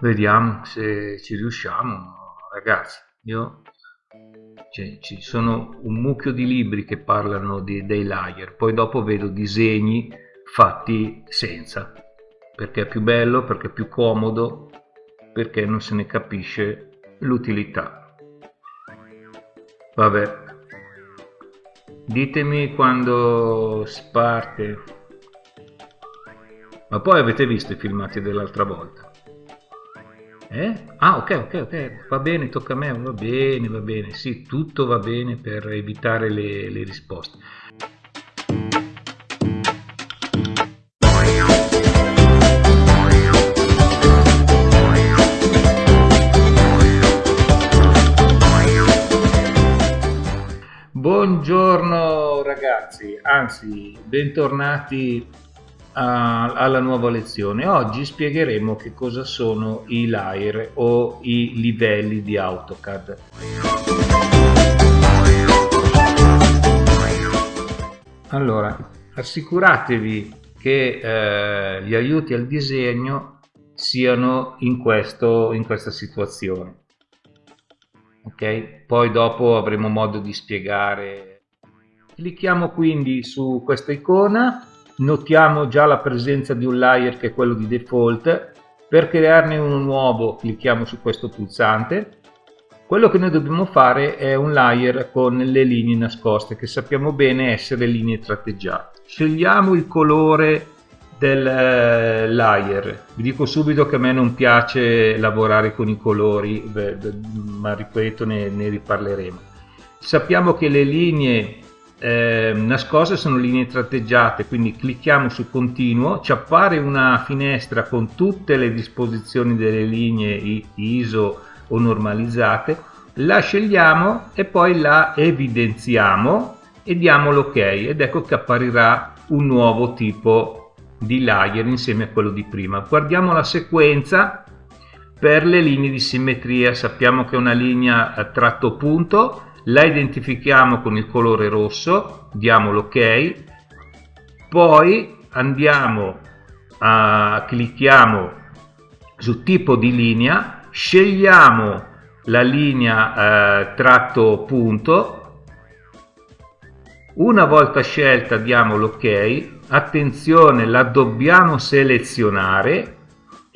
vediamo se ci riusciamo ragazzi io cioè, ci sono un mucchio di libri che parlano di, dei layer poi dopo vedo disegni fatti senza perché è più bello perché è più comodo perché non se ne capisce l'utilità. Vabbè ditemi quando si parte ma poi avete visto i filmati dell'altra volta eh? ah ok ok ok. Va bene tocca a me. Va bene va bene. Sì tutto va bene per evitare le, le risposte. Buongiorno ragazzi, anzi bentornati alla nuova lezione. Oggi spiegheremo che cosa sono i layer o i livelli di AutoCAD. Allora, assicuratevi che eh, gli aiuti al disegno siano in, questo, in questa situazione ok poi dopo avremo modo di spiegare clicchiamo quindi su questa icona notiamo già la presenza di un layer che è quello di default. Per crearne uno nuovo clicchiamo su questo pulsante. Quello che noi dobbiamo fare è un layer con le linee nascoste che sappiamo bene essere linee tratteggiate. Scegliamo il colore del eh, layer. Vi dico subito che a me non piace lavorare con i colori ma ripeto ne, ne riparleremo. Sappiamo che le linee eh, nascoste sono linee tratteggiate quindi clicchiamo su continuo ci appare una finestra con tutte le disposizioni delle linee ISO o normalizzate la scegliamo e poi la evidenziamo e diamo l'ok ed ecco che apparirà un nuovo tipo di layer insieme a quello di prima. Guardiamo la sequenza per le linee di simmetria. Sappiamo che è una linea a tratto punto, la identifichiamo con il colore rosso, diamo l'ok, poi andiamo a clicchiamo su tipo di linea, scegliamo la linea eh, tratto punto. Una volta scelta diamo l'ok, attenzione la dobbiamo selezionare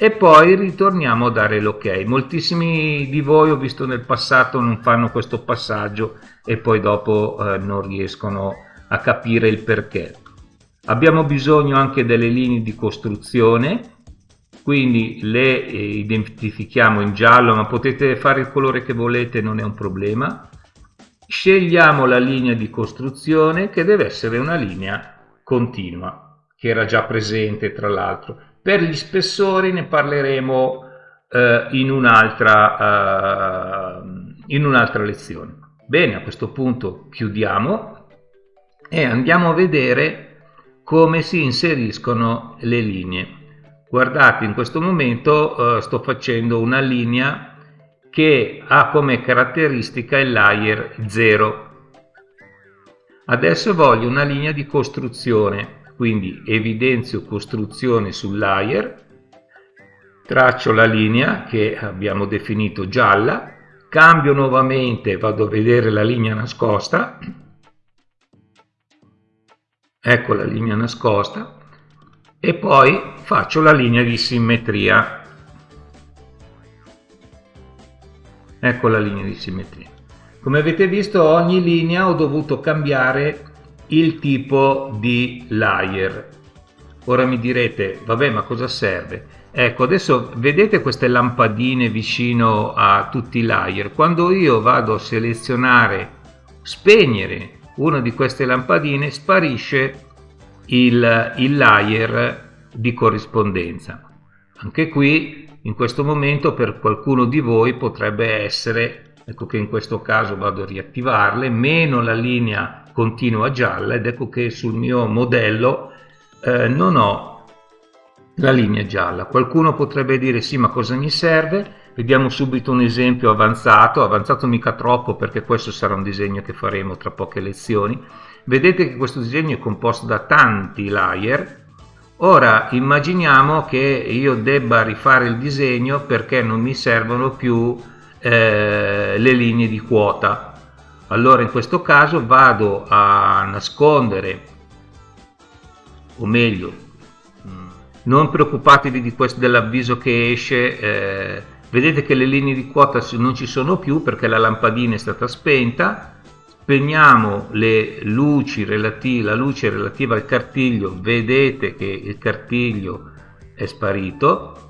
e poi ritorniamo a dare l'ok. Moltissimi di voi ho visto nel passato non fanno questo passaggio e poi dopo eh, non riescono a capire il perché. Abbiamo bisogno anche delle linee di costruzione, quindi le eh, identifichiamo in giallo, ma potete fare il colore che volete, non è un problema scegliamo la linea di costruzione che deve essere una linea continua che era già presente tra l'altro per gli spessori ne parleremo eh, in un'altra eh, un'altra lezione. Bene a questo punto chiudiamo e andiamo a vedere come si inseriscono le linee. Guardate in questo momento eh, sto facendo una linea che ha come caratteristica il layer 0. Adesso voglio una linea di costruzione, quindi evidenzio costruzione sul layer, traccio la linea che abbiamo definito gialla, cambio nuovamente, vado a vedere la linea nascosta, ecco la linea nascosta, e poi faccio la linea di simmetria. Ecco la linea di simmetria. Come avete visto ogni linea ho dovuto cambiare il tipo di layer. Ora mi direte vabbè ma cosa serve? Ecco adesso vedete queste lampadine vicino a tutti i layer. Quando io vado a selezionare spegnere una di queste lampadine sparisce il, il layer di corrispondenza. Anche qui in questo momento per qualcuno di voi potrebbe essere ecco che in questo caso vado a riattivarle meno la linea continua gialla ed ecco che sul mio modello eh, non ho la linea gialla. Qualcuno potrebbe dire sì ma cosa mi serve? Vediamo subito un esempio avanzato. Avanzato mica troppo perché questo sarà un disegno che faremo tra poche lezioni. Vedete che questo disegno è composto da tanti layer. Ora immaginiamo che io debba rifare il disegno perché non mi servono più eh, le linee di quota. Allora in questo caso vado a nascondere o meglio mm, non preoccupatevi dell'avviso che esce eh, vedete che le linee di quota non ci sono più perché la lampadina è stata spenta. Spegniamo le luci relative, la luce relativa al cartiglio vedete che il cartiglio è sparito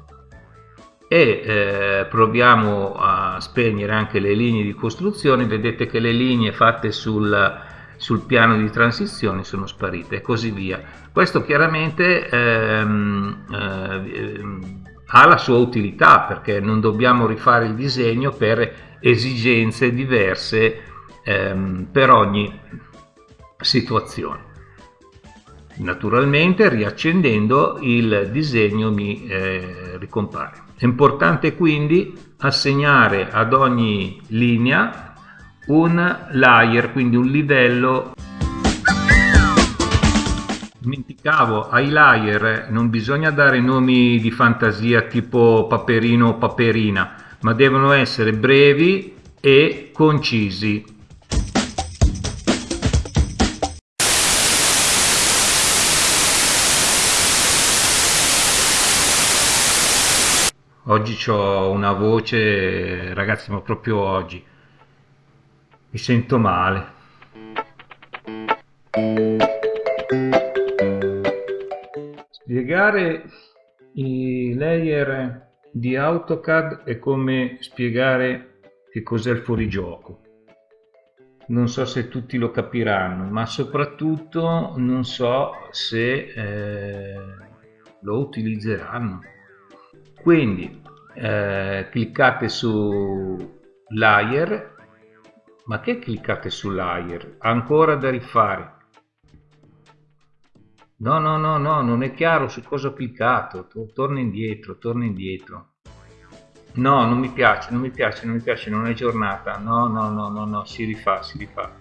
e eh, proviamo a spegnere anche le linee di costruzione vedete che le linee fatte sul, sul piano di transizione sono sparite e così via questo chiaramente ehm, eh, ha la sua utilità perché non dobbiamo rifare il disegno per esigenze diverse ehm, per ogni situazione. Naturalmente riaccendendo il disegno mi eh, ricompare. È importante quindi assegnare ad ogni linea un layer, quindi un livello. Dimenticavo ai layer non bisogna dare nomi di fantasia tipo paperino o paperina ma devono essere brevi e concisi oggi ho una voce ragazzi ma proprio oggi mi sento male Spiegare i layer di AutoCAD è come spiegare che cos'è il fuorigioco. Non so se tutti lo capiranno, ma soprattutto non so se eh, lo utilizzeranno. Quindi eh, cliccate su layer, ma che cliccate su layer? Ancora da rifare No, no, no, no, non è chiaro su cosa ho cliccato. Torna indietro, torna indietro. No, non mi piace, non mi piace, non mi piace, non è giornata. No, no, no, no, no, si rifà, si rifà.